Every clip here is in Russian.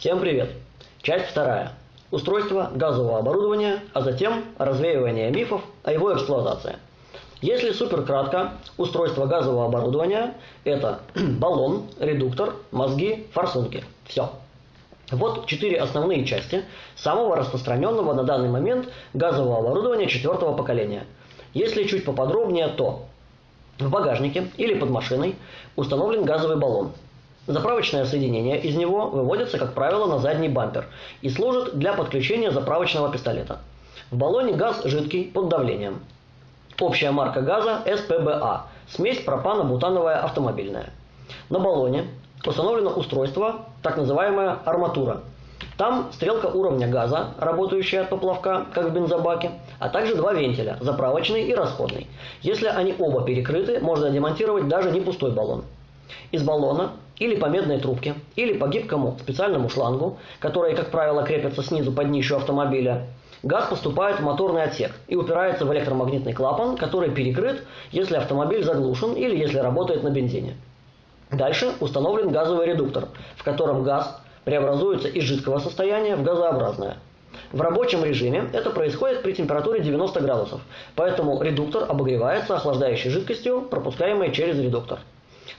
Всем привет! Часть вторая. Устройство газового оборудования, а затем развеивание мифов о его эксплуатации. Если супер кратко, устройство газового оборудования – это баллон, редуктор, мозги, форсунки. Все. Вот четыре основные части самого распространенного на данный момент газового оборудования четвертого поколения. Если чуть поподробнее, то в багажнике или под машиной установлен газовый баллон. Заправочное соединение из него выводится, как правило, на задний бампер и служит для подключения заправочного пистолета. В баллоне газ жидкий под давлением. Общая марка газа СПБА – смесь пропано-бутановая автомобильная. На баллоне установлено устройство, так называемая арматура. Там стрелка уровня газа, работающая от поплавка, как в бензобаке, а также два вентиля, заправочный и расходный. Если они оба перекрыты, можно демонтировать даже не пустой баллон. Из баллона или по медной трубке, или по гибкому специальному шлангу, которые, как правило, крепятся снизу под днищу автомобиля, газ поступает в моторный отсек и упирается в электромагнитный клапан, который перекрыт, если автомобиль заглушен или если работает на бензине. Дальше установлен газовый редуктор, в котором газ преобразуется из жидкого состояния в газообразное. В рабочем режиме это происходит при температуре 90 градусов, поэтому редуктор обогревается охлаждающей жидкостью, пропускаемой через редуктор.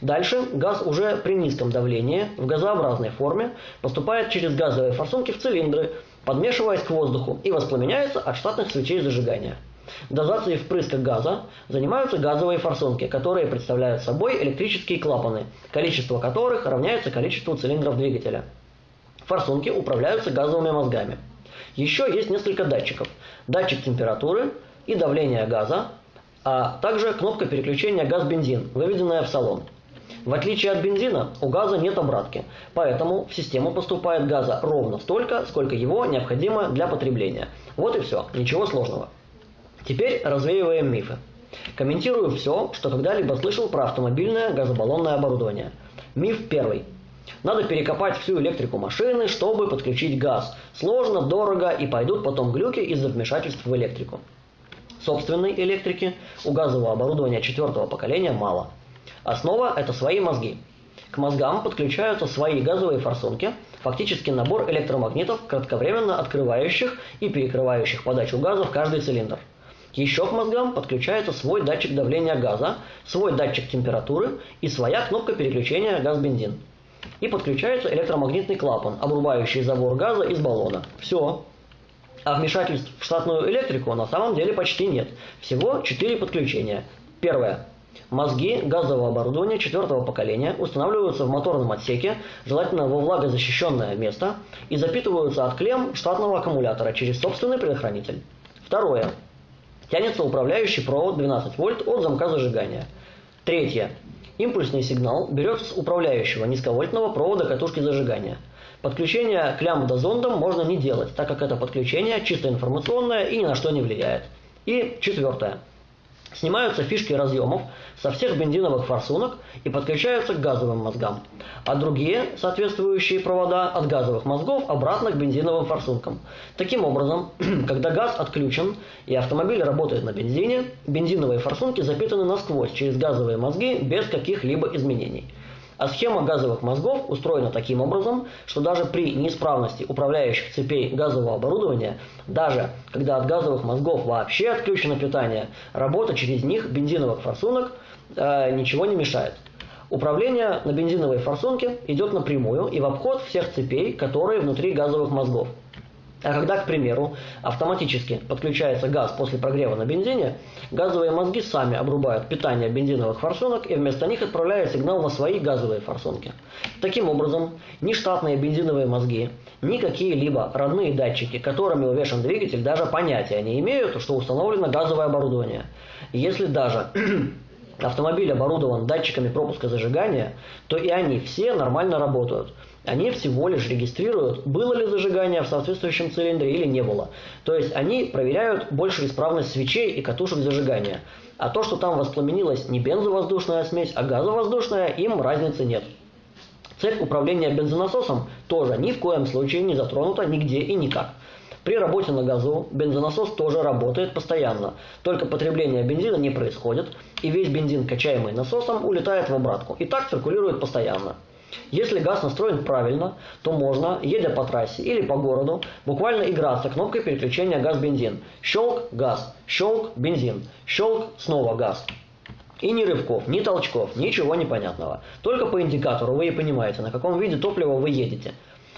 Дальше газ уже при низком давлении в газообразной форме поступает через газовые форсунки в цилиндры, подмешиваясь к воздуху и воспламеняется от штатных свечей зажигания. Дозацией впрыска газа занимаются газовые форсунки, которые представляют собой электрические клапаны, количество которых равняется количеству цилиндров двигателя. Форсунки управляются газовыми мозгами. Еще есть несколько датчиков. Датчик температуры и давления газа, а также кнопка переключения газ-бензин, выведенная в салон. В отличие от бензина, у газа нет обратки, поэтому в систему поступает газа ровно столько, сколько его необходимо для потребления. Вот и все, ничего сложного. Теперь развеиваем мифы. Комментирую все, что когда-либо слышал про автомобильное газобаллонное оборудование. Миф первый. Надо перекопать всю электрику машины, чтобы подключить газ. Сложно, дорого и пойдут потом глюки из-за вмешательств в электрику. Собственной электрики у газового оборудования четвертого поколения мало. Основа – это свои мозги. К мозгам подключаются свои газовые форсунки, фактически набор электромагнитов, кратковременно открывающих и перекрывающих подачу газа в каждый цилиндр. Еще к мозгам подключается свой датчик давления газа, свой датчик температуры и своя кнопка переключения газ-бензин. И подключается электромагнитный клапан, обрубающий забор газа из баллона. Все. А вмешательств в штатную электрику на самом деле почти нет. Всего 4 подключения. Первое. Мозги газового оборудования четвертого поколения устанавливаются в моторном отсеке, желательно во влагозащищенное место, и запитываются от клемм штатного аккумулятора через собственный предохранитель. Второе. Тянется управляющий провод 12 вольт от замка зажигания. Третье. Импульсный сигнал берется с управляющего низковольтного провода катушки зажигания. Подключение к лямбда-зондам можно не делать, так как это подключение чисто информационное и ни на что не влияет. И четвертое. Снимаются фишки разъемов со всех бензиновых форсунок и подключаются к газовым мозгам, а другие соответствующие провода от газовых мозгов обратно к бензиновым форсункам. Таким образом, когда газ отключен и автомобиль работает на бензине, бензиновые форсунки запитаны насквозь через газовые мозги без каких-либо изменений. А схема газовых мозгов устроена таким образом, что даже при неисправности управляющих цепей газового оборудования, даже когда от газовых мозгов вообще отключено питание, работа через них бензиновых форсунок э, ничего не мешает. Управление на бензиновой форсунке идет напрямую и в обход всех цепей, которые внутри газовых мозгов. А когда, к примеру, автоматически подключается газ после прогрева на бензине, газовые мозги сами обрубают питание бензиновых форсунок и вместо них отправляют сигнал на свои газовые форсунки. Таким образом, ни штатные бензиновые мозги, ни какие-либо родные датчики, которыми увешан двигатель, даже понятия не имеют, что установлено газовое оборудование. Если даже автомобиль оборудован датчиками пропуска зажигания, то и они все нормально работают – они всего лишь регистрируют, было ли зажигание в соответствующем цилиндре или не было. То есть они проверяют большую исправность свечей и катушек зажигания. А то, что там воспламенилась не бензовоздушная смесь, а газовоздушная, им разницы нет. Цепь управления бензонасосом тоже ни в коем случае не затронута нигде и никак. При работе на газу бензонасос тоже работает постоянно, только потребление бензина не происходит, и весь бензин, качаемый насосом, улетает в обратку, и так циркулирует постоянно. Если газ настроен правильно, то можно, едя по трассе или по городу, буквально играться кнопкой переключения газ-бензин. Щелк – газ, щелк – бензин, щелк – снова газ. И ни рывков, ни толчков, ничего непонятного. Только по индикатору вы и понимаете, на каком виде топлива вы едете.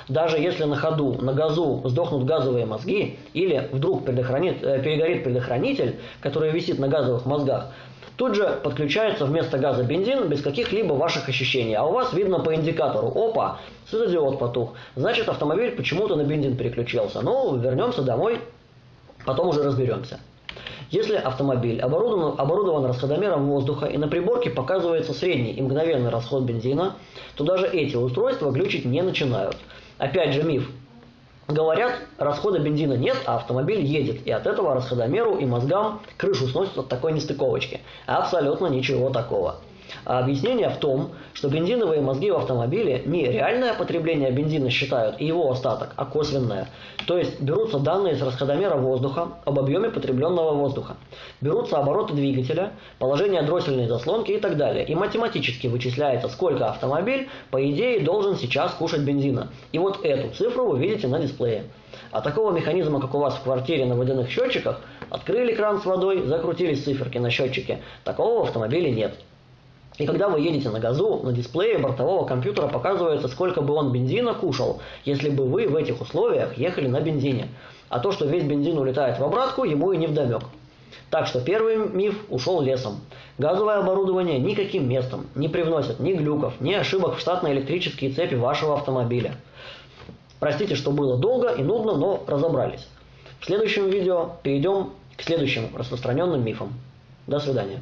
Даже если на ходу, на газу сдохнут газовые мозги, или вдруг предохранит, э, перегорит предохранитель, который висит на газовых мозгах, тут же подключается вместо газа бензин без каких-либо ваших ощущений. А у вас видно по индикатору, опа, светодиод потух. Значит, автомобиль почему-то на бензин переключился. Ну, вернемся домой, потом уже разберемся. Если автомобиль оборудован, оборудован расходомером воздуха и на приборке показывается средний и мгновенный расход бензина, то даже эти устройства глючить не начинают. Опять же миф. Говорят, расхода бензина нет, а автомобиль едет, и от этого расходомеру и мозгам крышу сносит от такой нестыковочки. Абсолютно ничего такого. А объяснение в том, что бензиновые мозги в автомобиле не реальное потребление бензина считают и его остаток, а косвенное. То есть берутся данные с расходомера воздуха об объеме потребленного воздуха. Берутся обороты двигателя, положение дроссельной заслонки и так далее. И математически вычисляется, сколько автомобиль, по идее, должен сейчас кушать бензина. И вот эту цифру вы видите на дисплее. А такого механизма, как у вас в квартире на водяных счетчиках, открыли кран с водой, закрутились циферки на счетчике, такого в автомобиле нет. И когда вы едете на газу, на дисплее бортового компьютера показывается, сколько бы он бензина кушал, если бы вы в этих условиях ехали на бензине. А то, что весь бензин улетает в обратку, ему и не вдомек. Так что первый миф ушел лесом. Газовое оборудование никаким местом не привносит ни глюков, ни ошибок в штатные электрические цепи вашего автомобиля. Простите, что было долго и нудно, но разобрались. В следующем видео перейдем к следующим распространенным мифам. До свидания.